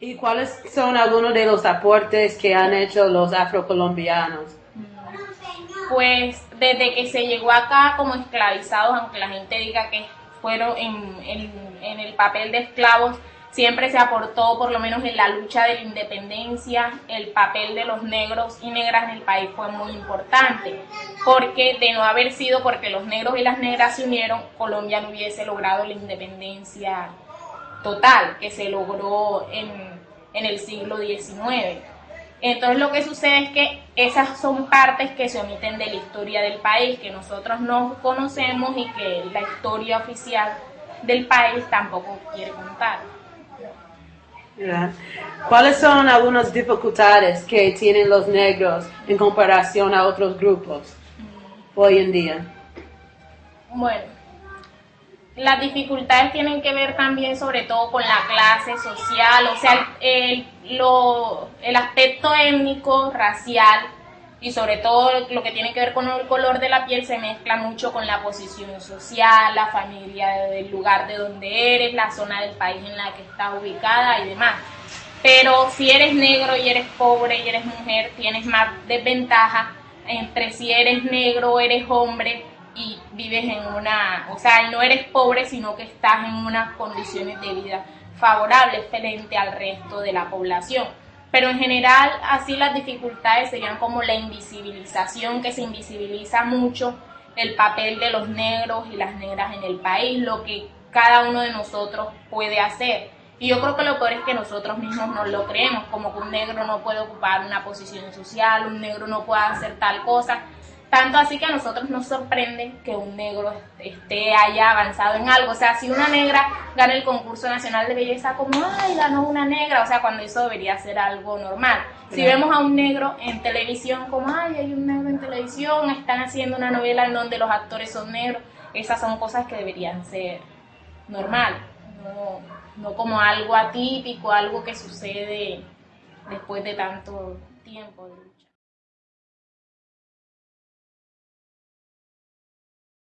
¿Y cuáles son algunos de los aportes que han hecho los afrocolombianos? Pues desde que se llegó acá como esclavizados, aunque la gente diga que fueron en, el papel de esclavos, siempre se aportó, por lo menos en la lucha de la independencia, el papel de los negros y negras en el país fue muy importante, porque de no haber sido porque los negros y las negras se unieron, Colombia no hubiese logrado la independencia total que se logró en, en el siglo XIX. Entonces lo que sucede es que esas son partes que se omiten de la historia del país, que nosotros no conocemos y que la historia oficial del país tampoco quiere contar. ¿Cuáles son algunas dificultades que tienen los negros en comparación a otros grupos hoy en día? Bueno, las dificultades tienen que ver también sobre todo con la clase social, o sea, el, lo, el aspecto étnico, racial y sobre todo lo que tiene que ver con el color de la piel se mezcla mucho con la posición social, la familia, el lugar de donde eres, la zona del país en la que estás ubicada y demás. Pero si eres negro y eres pobre y eres mujer, tienes más desventaja entre si eres negro o eres hombre y vives en una, o sea, no eres pobre, sino que estás en unas condiciones de vida favorables frente al resto de la población. Pero en general, así las dificultades serían como la invisibilización, que se invisibiliza mucho el papel de los negros y las negras en el país, lo que cada uno de nosotros puede hacer. Y yo creo que lo peor es que nosotros mismos no lo creemos, como que un negro no puede ocupar una posición social, un negro no puede hacer tal cosa. Tanto así que a nosotros nos sorprende que un negro esté haya avanzado en algo. O sea, si una negra gana el concurso nacional de belleza, como, ay, ganó una negra, o sea, cuando eso debería ser algo normal. Si vemos a un negro en televisión, como, ay, hay un negro en televisión, están haciendo una novela en donde los actores son negros, esas son cosas que deberían ser normal, no, no como algo atípico, algo que sucede después de tanto tiempo de lucha.